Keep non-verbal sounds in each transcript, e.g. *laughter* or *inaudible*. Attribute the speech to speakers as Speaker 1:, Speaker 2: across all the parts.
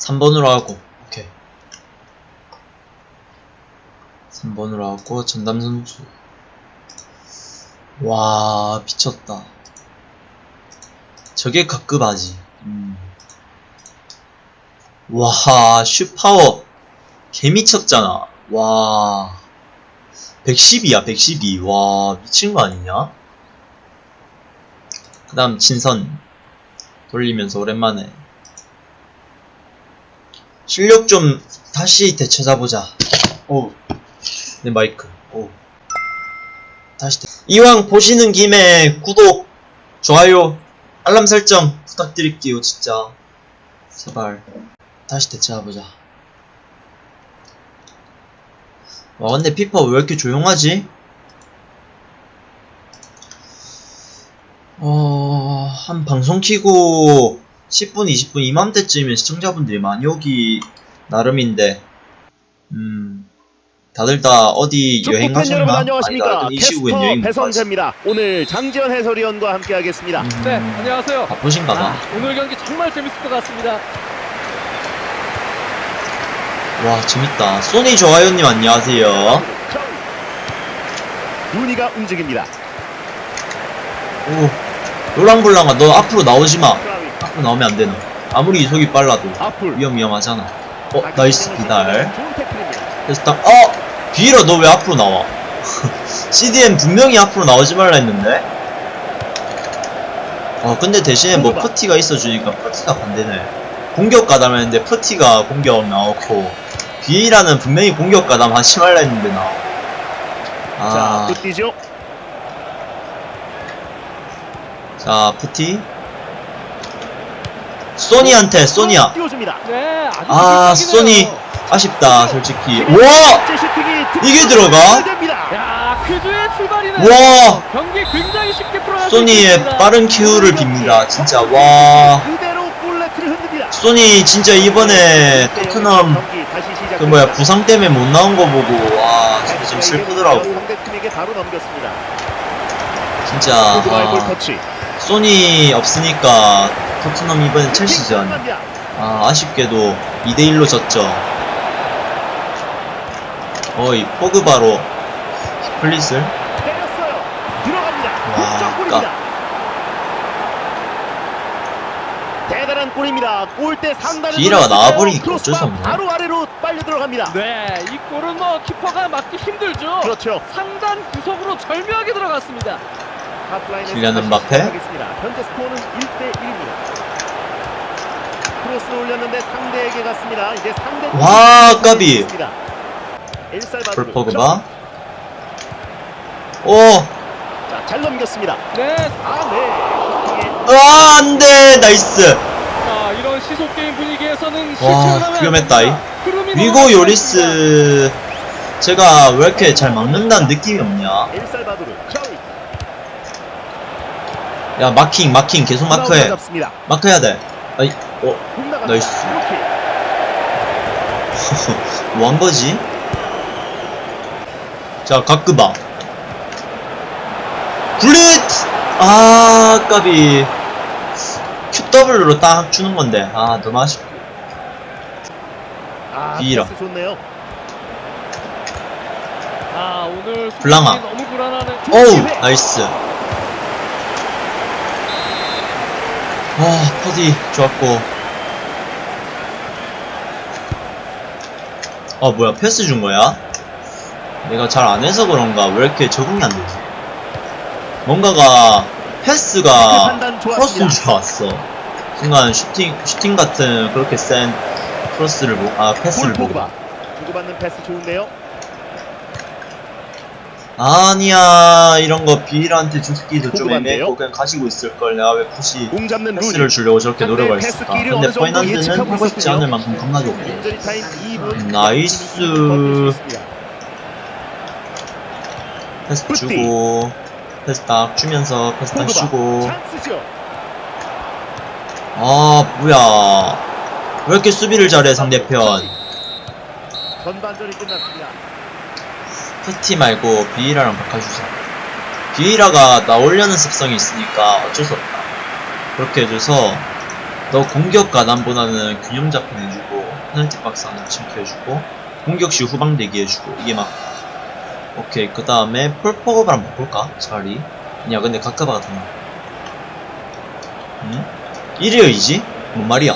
Speaker 1: 3번으로 하고 오케이. 3번으로 하고 전담 선수. 와 미쳤다. 저게 각급하지. 음. 와 슈파워. 개미쳤잖아. 와. 112야 112. 와 미친 거 아니냐? 그 다음 진선. 돌리면서 오랜만에 실력 좀 다시 되찾아보자. 오내 마이크. 오. 다시 되... 이왕 보시는 김에 구독 좋아요 알람 설정 부탁드릴게요 진짜. 제발. 다시 되찾아보자. 와 근데 피파 왜 이렇게 조용하지? 어... 한 방송 키고 10분 20분 이맘때쯤이면 시청자분들이 많이 오기 나름인데 음... 다들 다 어디?
Speaker 2: 여러분
Speaker 1: 아니다
Speaker 2: 안녕하십니까?
Speaker 1: 이 시국엔
Speaker 2: 캐스터
Speaker 1: 여행
Speaker 2: 배성재입니다. 오늘 장지현 해설위원과 함께 하겠습니다.
Speaker 1: 음,
Speaker 3: 네, 안녕하세요.
Speaker 1: 바쁘신가 봐.
Speaker 3: 아, 오늘 경기 정말 재밌을 것 같습니다.
Speaker 1: 와 재밌다. 소니 좋아요 님 안녕하세요.
Speaker 2: 루니가 움직입니다.
Speaker 1: 오 롤랑블랑아 너 앞으로 나오지 마 앞으로 나오면 안되노 아무리 이속이 빨라도 위험 위험하잖아. 어 nice 비달. 딱 어! 비에이라 너왜 앞으로 나와? *laughs* CDM 분명히 앞으로 나오지 말라 했는데. 어 근데 대신에 뭐 푸티가 있어주니까 푸티가 반대네. 공격 가담했는데 푸티가 공격 나오고 비일아는 분명히 공격 가담 하지 말라 했는데 나와 아,
Speaker 2: 자 끝이죠?
Speaker 1: 자 푸티 소니한테 소니야
Speaker 3: 네, 아.
Speaker 1: 소니. 아쉽다 솔직히 와 이게 들어가? 와! 소니의. 빠른 큐를 빕니다 진짜 와 소니 진짜 이번에 토트넘 그 뭐야 부상 때문에 못 나온 거 보고 와 진짜 좀 슬프더라고 진짜 아, 소니 없으니까 토트넘 이번엔 첼시전 킹아 아쉽게도 2대1로 졌죠 어이 포그바로 플릿을. 와.
Speaker 2: 대단한 골입니다. 골대 상단에 돌렸을
Speaker 1: 나와버리니까. 어쩔 수 없네.
Speaker 2: 바로 아래로 빨려 들어갑니다.
Speaker 3: 네, 이 골은 뭐 키퍼가 막기 힘들죠.
Speaker 2: 그렇죠.
Speaker 3: 상단 구석으로 절묘하게 들어갔습니다.
Speaker 2: 다시
Speaker 1: 음바페.
Speaker 2: 현재 스코어는 1대 1입니다. 크로스를 올렸는데 상대에게 갔습니다. 이제 상대
Speaker 1: 와, 까비.
Speaker 2: 엘살바도르.
Speaker 1: 볼 포그바 오
Speaker 2: 자, 잘 넘겼습니다.
Speaker 3: 네,
Speaker 2: 아, 네.
Speaker 1: 아, 안 돼 nice
Speaker 3: 아, 이런 시속 게임 분위기에서는
Speaker 1: 와,
Speaker 3: 안
Speaker 1: 위험했다, 위고 요리스 제가 왜 이렇게 잘 막는다는 느낌이 없냐. 야 마킹 마킹 계속 마크해. 마크해야 돼 아이 어. nice.
Speaker 2: 이렇게.
Speaker 1: 뭐한 거지? 자, 가끄바. 굴릿! 아, 까비. QW로 딱 주는 건데. 아, 너무 아쉽.
Speaker 2: 아,
Speaker 1: 비라.
Speaker 3: 아,
Speaker 1: 블랑아. 어우, 나이스. 와, 퍼디 좋았고. 아, 뭐야, 패스 준 거야? 내가 잘 안 해서 그런가? 왜 이렇게 적응이 안 되지? 뭔가가, 패스가, 크로스인. 줄 알았어. 순간 슈팅, 슈팅 같은 그렇게 센 크로스를 보고, 아, 패스를
Speaker 2: 볼
Speaker 1: 보고.
Speaker 2: 주고받는 패스 좋은데요.
Speaker 1: 아니야, 이런 거 비이라한테 주기도 좀? 애매했고, 그냥 가지고 있을걸. 내가 왜 굳이
Speaker 2: 공 잡는
Speaker 1: 패스를. 주려고 저렇게 노력을 했을까. 근데 포인트는
Speaker 2: 하고
Speaker 1: 싶지. 않을 만큼 겁나 좋고.
Speaker 2: 인저리 타임 2분.
Speaker 1: 음, nice. 패스. 주고, 패스 딱 주면서 패스 딱. 주고. 아, 뭐야. 왜 이렇게 수비를 잘해, 상대편.
Speaker 2: 전반전이 끝났습니다.
Speaker 1: 푸티 말고 비이라랑 바꿔주자. 비이라가 나오려는 습성이 있으니까 어쩔 수 없다. 그렇게 해줘서 너 공격 가담보다는 균형 잡힌 해주고 페널티 박스 안으로 침투해주고 공격 시 후방 대기해주고 이게 막 오케이 그 다음에 폴포그를 한번 볼까 자리 야 근데 가까바가 더 나아 응? 1위어이지? 뭔 말이야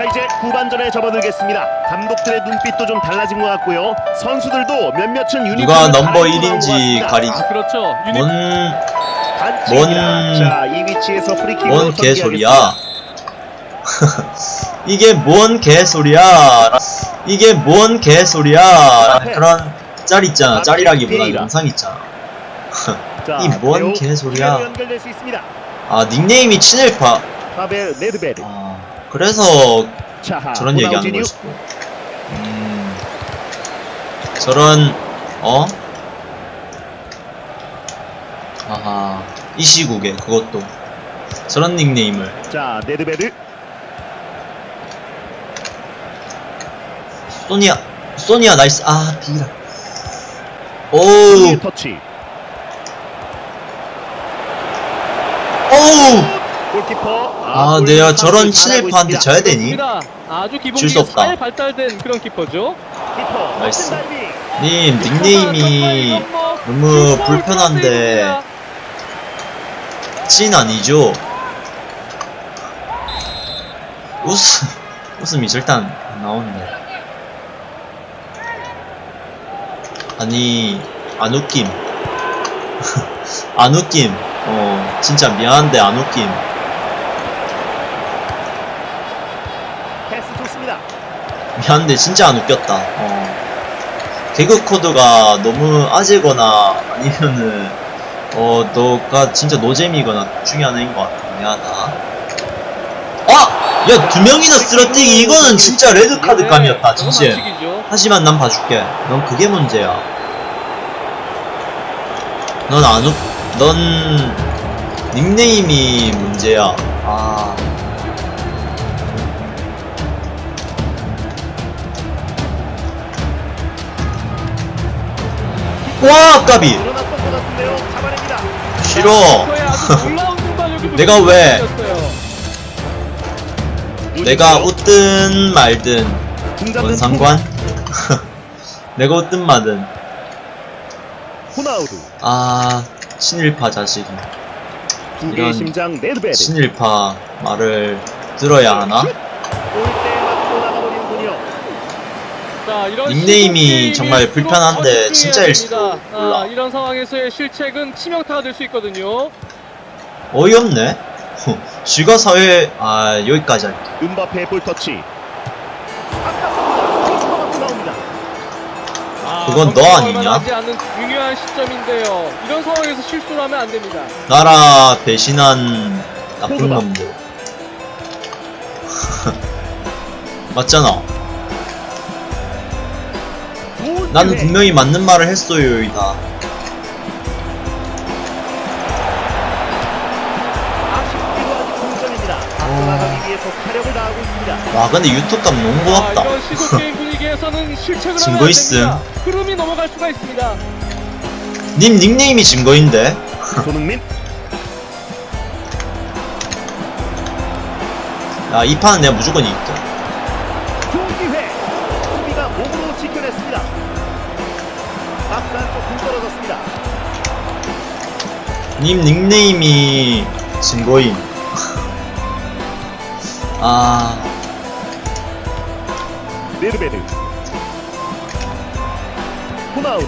Speaker 2: 자 이제 후반전에 접어들겠습니다. 감독들의 눈빛도 좀 달라진 것 같고요. 선수들도 몇몇은 유니폼을
Speaker 1: 누가 넘버
Speaker 2: 갈아입고 나온 것
Speaker 1: 1인지
Speaker 2: 같습니다.
Speaker 1: 가리지
Speaker 3: 아, 그렇죠. 유니
Speaker 1: 뭔. 뭔-
Speaker 2: 자, 이 위치에서
Speaker 1: 뭔 개소리야. *laughs* 이게 뭔 개소리야 이게 뭔 개소리야 그런 짤 있잖아 짤이라기보다 영상 있잖아 *laughs*
Speaker 2: 자,
Speaker 1: 이뭔 개소리야. 아 닉네임이 친일파
Speaker 2: 파벨 네드베드.
Speaker 1: 아, 그래서
Speaker 2: 자,
Speaker 1: 저런 얘기하는 수도 음, 저런 어? 아하 이 시국에 그것도. 저런 닉네임을.
Speaker 2: 자, 네드베드.
Speaker 1: 소니아 소니아 나이스. 아 비라. 오우.
Speaker 2: 터치.
Speaker 1: 오우
Speaker 2: 골키퍼.
Speaker 1: 아,
Speaker 2: 골
Speaker 1: 내가 저런
Speaker 2: 선수 잘하고
Speaker 1: 친일파한테. 져야 되니?
Speaker 3: 아주
Speaker 1: 줄수
Speaker 3: 기본기
Speaker 1: 없다.
Speaker 3: 잘 발달된 그런 키퍼죠.
Speaker 2: 키퍼.
Speaker 1: 나이스. 님 닉네임이 너무 불편한데 찐 아니죠? 웃음 웃음이 절대 안 나오는데 아니 안 웃김 *laughs* 안 웃김 어 진짜 미안한데 안 웃김
Speaker 2: 패스 좋습니다.
Speaker 1: 미안한데 진짜 안 웃겼다. 어. 개그 코드가 너무 아재거나 아니면은 어 너가 진짜 노잼이거나 둘 중에 하나인 것 같아. 미안하다. 아! 야 두 명이나 쓰러뜨리기 이거는 진짜 레드 카드 감이었다 진짜
Speaker 3: 네, 반칙이죠.
Speaker 1: 하지만 난 봐줄게. 넌 그게 문제야. 넌 안 웃.. 넌 닉네임이 문제야. 아 와 까비. 싫어 *laughs* 내가 왜? 내가 웃든 말든 뭔 상관? *laughs* 내가 웃든 말든. 아 친일파 자식이 이런. 친일파 말을 들어야 하나?
Speaker 2: 골대 맞고 나가버리는군요.
Speaker 3: 자, 이런
Speaker 1: 닉네임이 정말 불편한데 진짜일지도. 몰라.
Speaker 3: 아, 이런 상황에서의 실책은 치명타가 될 수 있거든요.
Speaker 1: 어이없네 쥐가 사회 아 여기까지 할게
Speaker 2: 은바페 볼 터치. 아깝습니다. 크로스가 맞고 나옵니다.
Speaker 3: 아,
Speaker 1: 그건 너 아니냐?
Speaker 3: 중요한 시점인데요. 이런 상황에서 실수를 하면 안 됩니다.
Speaker 1: 나라 배신한 나쁜. 놈들 *laughs* 맞잖아
Speaker 2: 기회.
Speaker 1: 분명히 맞는 말을 했어요 이다
Speaker 2: 있습니다.
Speaker 1: 와 근데 유튜브 값 너무
Speaker 3: 아,
Speaker 1: 고맙다 *laughs* 증거 있음.
Speaker 3: 흐름이 넘어갈 수가 있습니다.
Speaker 1: 님 닉네임이 증거인데 *laughs*
Speaker 2: 손흥민
Speaker 1: 야이 판은 내가 무조건 이길
Speaker 2: 안쪽 공 떨어졌습니다.
Speaker 1: 님 닉네임이 증거임 *laughs* 아
Speaker 2: 네르베드 호나우드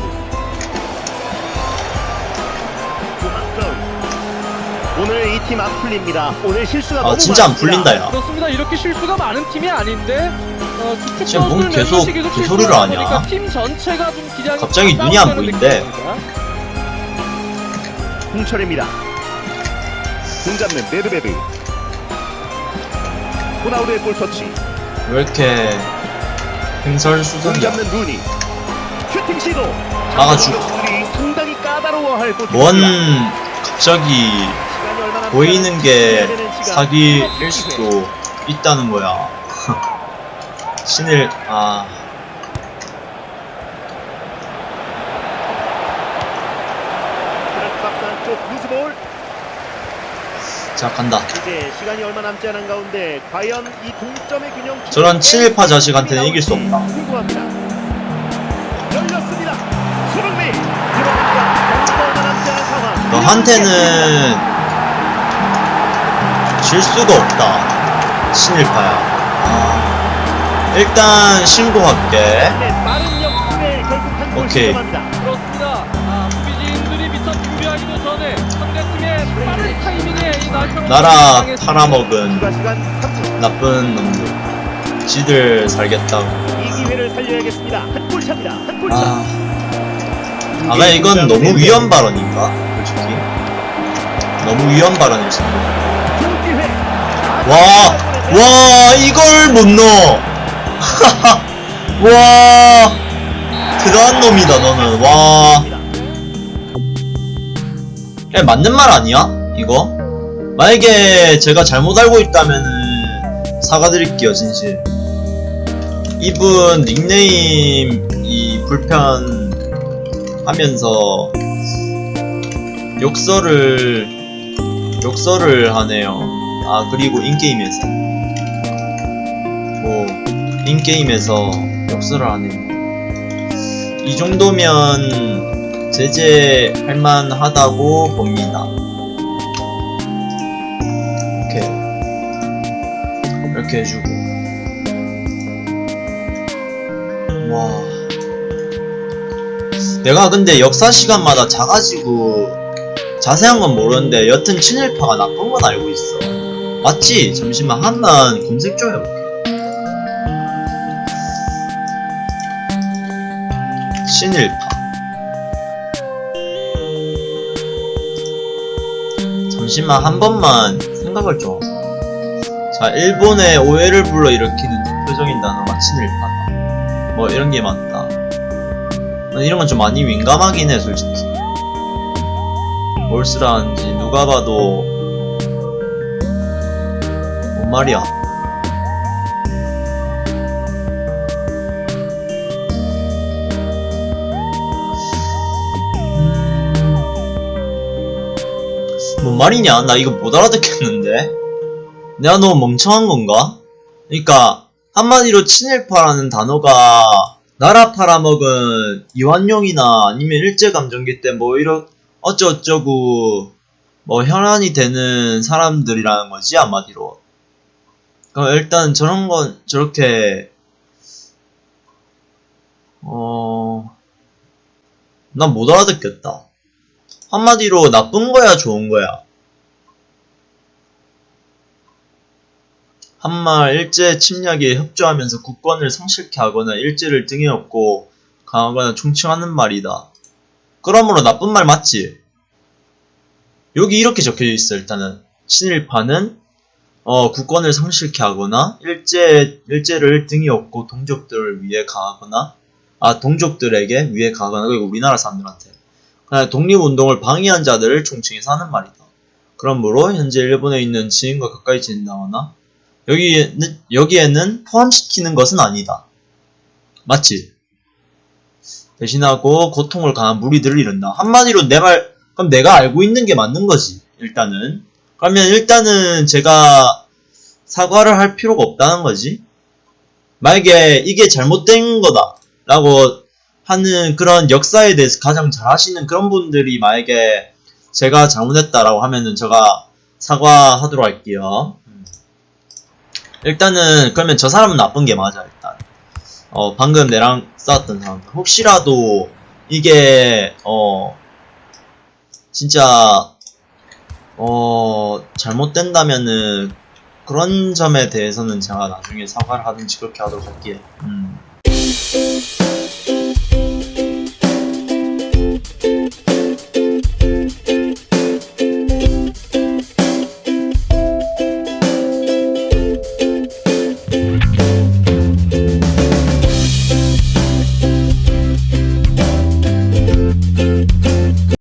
Speaker 2: 오늘 이 팀 안 풀립니다. 오늘 실수가
Speaker 1: 아
Speaker 2: 너무
Speaker 1: 진짜 안
Speaker 2: 많습니다.
Speaker 1: 풀린다 야
Speaker 3: 그렇습니다. 이렇게 실수가 많은 팀이 아닌데 어,
Speaker 1: 지금 뭔
Speaker 3: 선수들
Speaker 1: 계속 개소리를
Speaker 3: 실수를
Speaker 1: 하냐?
Speaker 3: 팀 전체가 좀 기량이
Speaker 1: 갑자기 눈이 안 보이는데.
Speaker 2: 홍철입니다. 공 잡는 네드베드 호나우드의 볼 터치
Speaker 1: 왜 이렇게
Speaker 2: 공
Speaker 1: 횡설수설이야
Speaker 2: 잡는 루니 슈팅 시도
Speaker 1: 막아주고.
Speaker 2: 상당히 까다로워할.
Speaker 1: 뭔 갑자기 보이는 게. 사기일 수도 있다는 거야 *laughs* 신일 아 자 간다
Speaker 2: 이제 시간이 얼마 남지 않은 가운데 과연 이 동점의 균형
Speaker 1: 저런 친일파 자식한테는 이길 수 없다.
Speaker 2: 열렸습니다. 상황.
Speaker 1: 너한테는 질 수가 없다 친일파야 아, 일단
Speaker 2: 결국 한골
Speaker 1: 오케이.
Speaker 3: 아,
Speaker 1: 나라. 팔아먹은
Speaker 2: 추가 시간 3분.
Speaker 1: 나쁜 놈들 지들 살겠다고. 아, 아가 이건 너무 위험 발언인가 솔직히 너무 위험 발언일 수 있어
Speaker 2: 좋은 기회.
Speaker 1: 와, 와, 이걸 못 넣어. *laughs* 와, 그러한 놈이다, 너는. 와. 야, 맞는 말 아니야? 이거? 만약에 제가 잘못 알고 있다면은 사과드릴게요, 진실. 이분 닉네임이 불편하면서 욕설을 욕설을 하네요. 아 그리고 인게임에서 뭐 인게임에서 욕설을 하네요. 이 정도면 제재할 만하다고 봅니다. 이렇게 해주고 와 내가 근데 역사 시간마다 자가지고 자세한 건 모르는데 여튼 친일파가 나쁜 건 알고 있어. 맞지? 잠시만 한번 검색 좀 해볼게. 친일파. 잠시만 한 번만 생각을 좀. 자, 일본의 오해를 불러일으키는 대표적인 단어가 친일파다. 뭐 이런 게 많다. 난 이런 건 좀 많이 민감하긴 해, 솔직히. 뭘 쓰라는지 누가 봐도 뭔 말이야 뭔 말이냐? 나 이거 못 알아듣겠는데. 내가 너무 멍청한 건가? 그니까 한마디로 친일파라는 단어가 나라 팔아먹은 이완용이나 아니면 일제감정기 때 뭐 이런 어쩌어쩌고 뭐 혈안이 되는 사람들이라는 거지 한마디로. 그럼 일단 저런 건 저렇게 어... 난 못 알아듣겠다 한마디로 나쁜 거야 좋은 거야? 한말 일제 침략에 협조하면서 국권을 성실케 하거나 일제를 등에 업고 강하거나 총칭하는 말이다. 그러므로 나쁜 말 맞지? 여기 이렇게 적혀져 있어 일단은. 친일파는 어, 국권을 상실케 하거나 일제 일제를 등에 업고 동족들을 위해 가하거나 아 동족들에게 위해 가거나 그리고 우리나라 사람들한테 독립운동을 방해한 자들을 총칭해서 하는 말이다. 그러므로 현재 일본에 있는 지인과 가까이 지낸다거나 여기에는 여기에는 포함시키는 것은 아니다. 맞지? 배신하고 고통을 강한 무리들을 이룬다. 한마디로 내 말, 그럼 내가 알고 있는 게 맞는 거지. 일단은. 그러면 일단은 제가 사과를 할 필요가 없다는 거지. 만약에 이게 잘못된 거다. 라고 하는 그런 역사에 대해서 가장 잘 아시는 그런 분들이 만약에 제가 잘못했다라고 하면은 제가 사과하도록 할게요. 음. 일단은 그러면 저 사람은 나쁜 게 맞아 일단. 어 방금 내랑 싸웠던 사람들 혹시라도 이게 어 진짜 어 잘못된다면은 그런 점에 대해서는 제가 나중에 사과를 하든지 그렇게 하도록 할게요. 음.